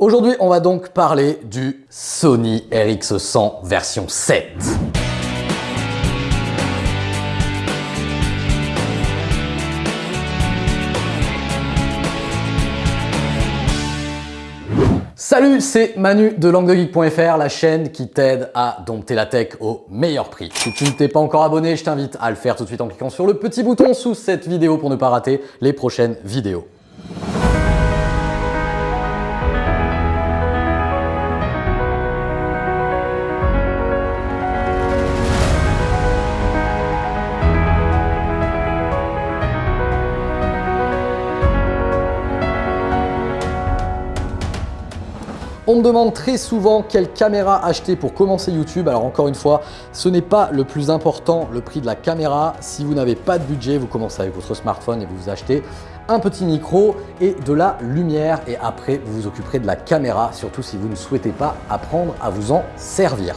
Aujourd'hui, on va donc parler du Sony RX100 version 7. Salut, c'est Manu de languedegeek.fr, la chaîne qui t'aide à dompter la tech au meilleur prix. Si tu ne t'es pas encore abonné, je t'invite à le faire tout de suite en cliquant sur le petit bouton sous cette vidéo pour ne pas rater les prochaines vidéos. On me demande très souvent quelle caméra acheter pour commencer YouTube. Alors encore une fois, ce n'est pas le plus important, le prix de la caméra. Si vous n'avez pas de budget, vous commencez avec votre smartphone et vous vous achetez un petit micro et de la lumière. Et après, vous vous occuperez de la caméra, surtout si vous ne souhaitez pas apprendre à vous en servir.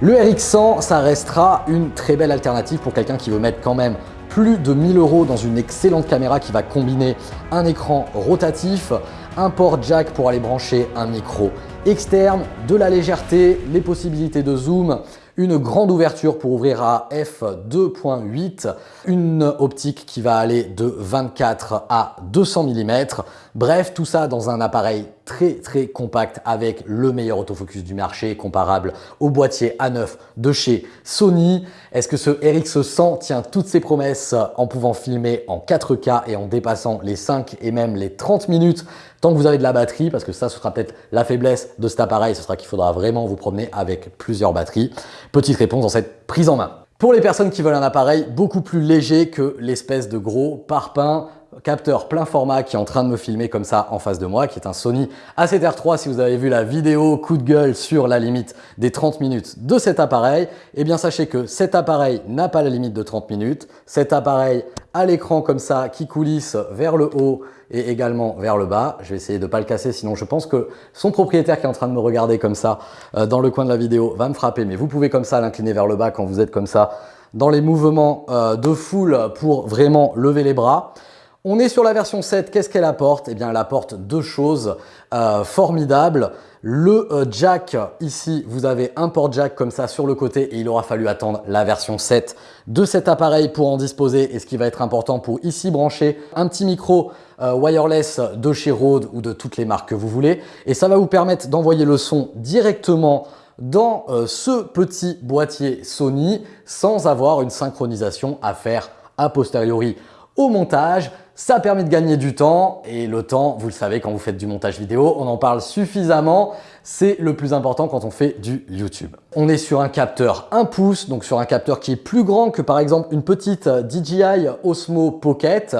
Le RX100, ça restera une très belle alternative pour quelqu'un qui veut mettre quand même plus de 1000 euros dans une excellente caméra qui va combiner un écran rotatif, un port jack pour aller brancher un micro externe, de la légèreté, les possibilités de zoom, une grande ouverture pour ouvrir à f2.8, une optique qui va aller de 24 à 200 mm. Bref, tout ça dans un appareil très très compact avec le meilleur autofocus du marché comparable au boîtier A9 de chez Sony. Est-ce que ce RX100 tient toutes ses promesses en pouvant filmer en 4K et en dépassant les 5 et même les 30 minutes? Tant que vous avez de la batterie parce que ça ce sera peut-être la faiblesse de cet appareil, ce sera qu'il faudra vraiment vous promener avec plusieurs batteries. Petite réponse dans cette prise en main. Pour les personnes qui veulent un appareil beaucoup plus léger que l'espèce de gros parpaing capteur plein format qui est en train de me filmer comme ça en face de moi, qui est un Sony A7R3 si vous avez vu la vidéo coup de gueule sur la limite des 30 minutes de cet appareil, eh bien sachez que cet appareil n'a pas la limite de 30 minutes. Cet appareil a l'écran comme ça qui coulisse vers le haut et également vers le bas. Je vais essayer de ne pas le casser, sinon je pense que son propriétaire qui est en train de me regarder comme ça euh, dans le coin de la vidéo va me frapper. Mais vous pouvez comme ça l'incliner vers le bas quand vous êtes comme ça dans les mouvements euh, de foule pour vraiment lever les bras. On est sur la version 7, qu'est-ce qu'elle apporte? Eh bien, elle apporte deux choses euh, formidables. Le euh, jack, ici, vous avez un port jack comme ça sur le côté et il aura fallu attendre la version 7 de cet appareil pour en disposer. Et ce qui va être important pour ici brancher un petit micro euh, wireless de chez Rode ou de toutes les marques que vous voulez. Et ça va vous permettre d'envoyer le son directement dans ce petit boîtier Sony sans avoir une synchronisation à faire a posteriori montage. Ça permet de gagner du temps et le temps, vous le savez, quand vous faites du montage vidéo, on en parle suffisamment. C'est le plus important quand on fait du YouTube. On est sur un capteur 1 pouce, donc sur un capteur qui est plus grand que par exemple une petite DJI Osmo Pocket.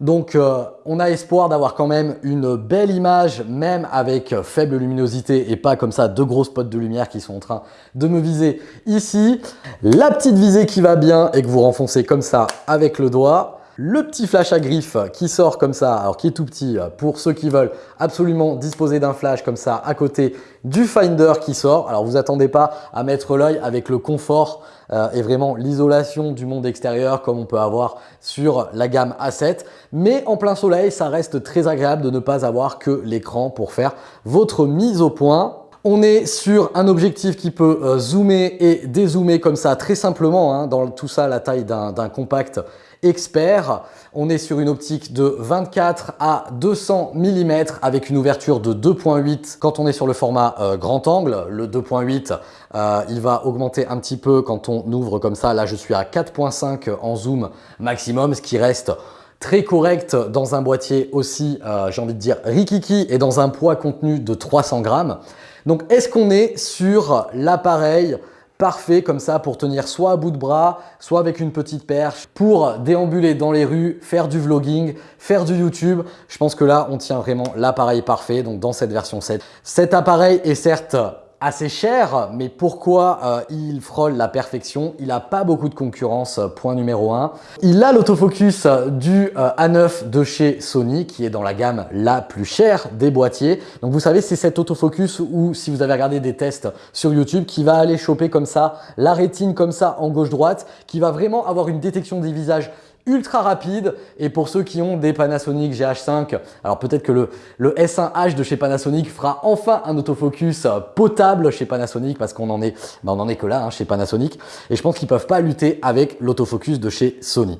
Donc euh, on a espoir d'avoir quand même une belle image, même avec faible luminosité et pas comme ça deux gros spots de lumière qui sont en train de me viser ici. La petite visée qui va bien et que vous renfoncez comme ça avec le doigt le petit flash à griffe qui sort comme ça, alors qui est tout petit pour ceux qui veulent absolument disposer d'un flash comme ça à côté du Finder qui sort. Alors vous attendez pas à mettre l'œil avec le confort euh, et vraiment l'isolation du monde extérieur comme on peut avoir sur la gamme A7. Mais en plein soleil, ça reste très agréable de ne pas avoir que l'écran pour faire votre mise au point. On est sur un objectif qui peut euh, zoomer et dézoomer comme ça très simplement. Hein, dans tout ça, la taille d'un compact expert. On est sur une optique de 24 à 200 mm avec une ouverture de 2.8 quand on est sur le format euh, grand angle. Le 2.8, euh, il va augmenter un petit peu quand on ouvre comme ça. Là, je suis à 4.5 en zoom maximum, ce qui reste très correct dans un boîtier aussi, euh, j'ai envie de dire, rikiki et dans un poids contenu de 300 grammes. Donc, est-ce qu'on est sur l'appareil parfait comme ça pour tenir soit à bout de bras, soit avec une petite perche, pour déambuler dans les rues, faire du vlogging, faire du YouTube. Je pense que là, on tient vraiment l'appareil parfait, donc dans cette version 7. Cet appareil est certes assez cher, mais pourquoi euh, il frôle la perfection? Il n'a pas beaucoup de concurrence, euh, point numéro 1. Il a l'autofocus du euh, A9 de chez Sony, qui est dans la gamme la plus chère des boîtiers. Donc vous savez, c'est cet autofocus où, si vous avez regardé des tests sur YouTube, qui va aller choper comme ça, la rétine comme ça en gauche-droite, qui va vraiment avoir une détection des visages ultra rapide et pour ceux qui ont des Panasonic GH5, alors peut-être que le, le S1H de chez Panasonic fera enfin un autofocus potable chez Panasonic parce qu'on en est, ben on en est que là hein, chez Panasonic et je pense qu'ils peuvent pas lutter avec l'autofocus de chez Sony.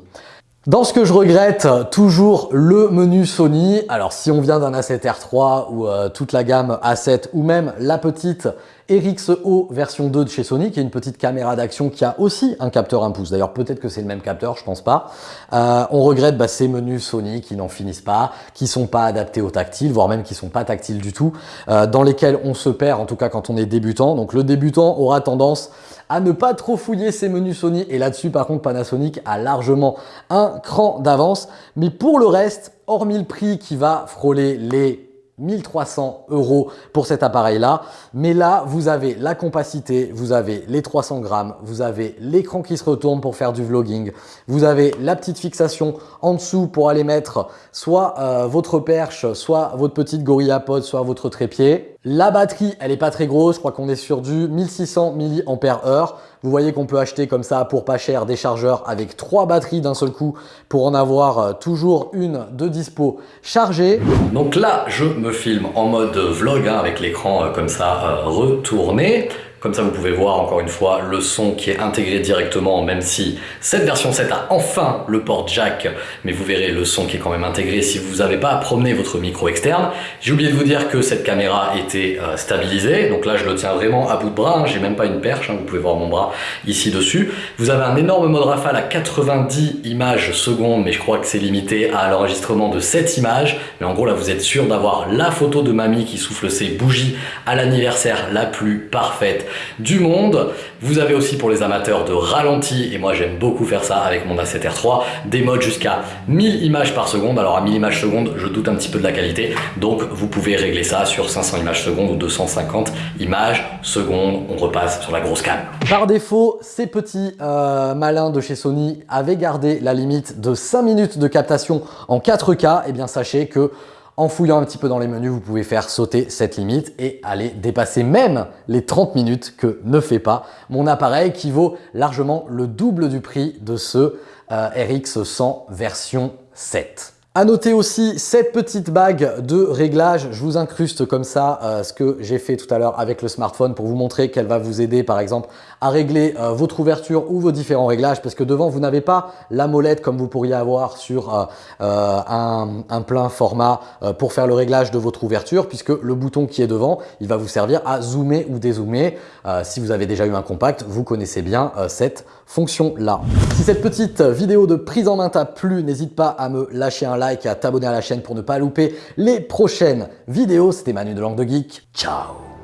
Dans ce que je regrette, toujours le menu Sony. Alors si on vient d'un A7R3 ou euh, toute la gamme A7 ou même la petite RXO version 2 de chez Sony, qui est une petite caméra d'action qui a aussi un capteur 1 pouce. D'ailleurs, peut-être que c'est le même capteur, je pense pas. Euh, on regrette bah, ces menus Sony qui n'en finissent pas, qui sont pas adaptés au tactile, voire même qui sont pas tactiles du tout, euh, dans lesquels on se perd, en tout cas quand on est débutant. Donc le débutant aura tendance à ne pas trop fouiller ces menus Sony. Et là-dessus, par contre, Panasonic a largement un cran d'avance. Mais pour le reste, hormis le prix qui va frôler les 1300 euros pour cet appareil-là. Mais là, vous avez la compacité, vous avez les 300 grammes, vous avez l'écran qui se retourne pour faire du vlogging, vous avez la petite fixation en dessous pour aller mettre soit euh, votre perche, soit votre petite GorillaPod, soit votre trépied. La batterie, elle n'est pas très grosse, je crois qu'on est sur du 1600 mAh. Vous voyez qu'on peut acheter comme ça pour pas cher des chargeurs avec trois batteries d'un seul coup pour en avoir euh, toujours une de dispo chargée. Donc là, je me filme en mode vlog hein, avec l'écran euh, comme ça euh, retourné. Comme ça, vous pouvez voir encore une fois le son qui est intégré directement, même si cette version 7 a enfin le port jack, mais vous verrez le son qui est quand même intégré si vous n'avez pas à promener votre micro externe. J'ai oublié de vous dire que cette caméra était euh, stabilisée, donc là je le tiens vraiment à bout de bras, hein. j'ai même pas une perche, hein. vous pouvez voir mon bras ici dessus. Vous avez un énorme mode rafale à 90 images secondes, mais je crois que c'est limité à l'enregistrement de 7 images, mais en gros là vous êtes sûr d'avoir la photo de mamie qui souffle ses bougies à l'anniversaire la plus parfaite du monde. Vous avez aussi pour les amateurs de ralenti, et moi j'aime beaucoup faire ça avec mon A7R3, des modes jusqu'à 1000 images par seconde. Alors à 1000 images secondes, je doute un petit peu de la qualité, donc vous pouvez régler ça sur 500 images secondes ou 250 images secondes. On repasse sur la grosse cam. Par défaut, ces petits euh, malins de chez Sony avaient gardé la limite de 5 minutes de captation en 4K. Et eh bien sachez que en fouillant un petit peu dans les menus, vous pouvez faire sauter cette limite et aller dépasser même les 30 minutes que ne fait pas mon appareil qui vaut largement le double du prix de ce euh, RX100 version 7. À noter aussi cette petite bague de réglage. Je vous incruste comme ça euh, ce que j'ai fait tout à l'heure avec le smartphone pour vous montrer qu'elle va vous aider par exemple à régler euh, votre ouverture ou vos différents réglages parce que devant vous n'avez pas la molette comme vous pourriez avoir sur euh, un, plein format pour faire le réglage de votre ouverture puisque le bouton qui est devant il va vous servir à zoomer ou dézoomer. si vous avez déjà eu un compact, vous connaissez bien cette fonction là. Si cette petite vidéo de prise en main t'a plu, n'hésite pas à me lâcher un et à t'abonner à la chaîne pour ne pas louper les prochaines vidéos. C'était Manu de Langue de Geek. Ciao